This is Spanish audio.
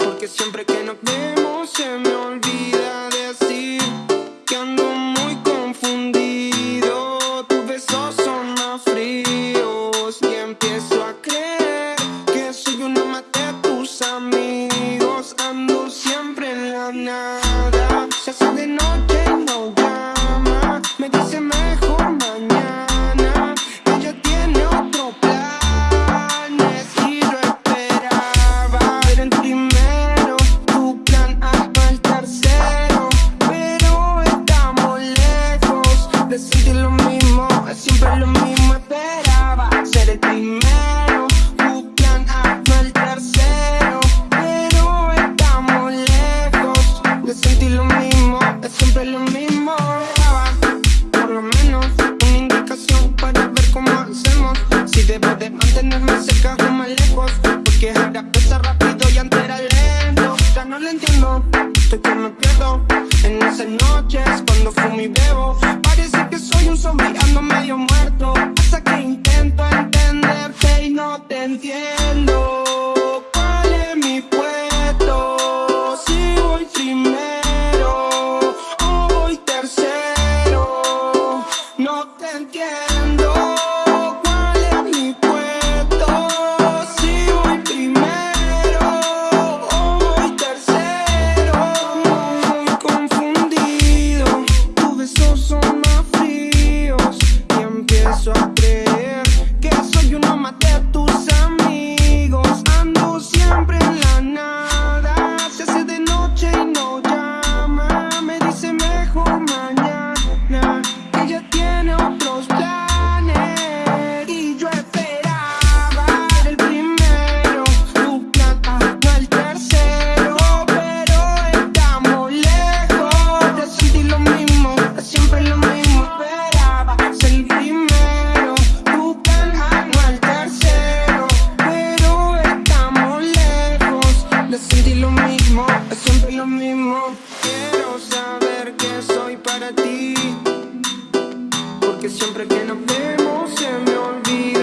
Porque siempre que nos vemos se me noches cuando fumo y bebo. Parece que soy un zombie, ando medio muerto. Hasta que intento entenderte y no te entiendo. que siempre que nos vemos se me olvida.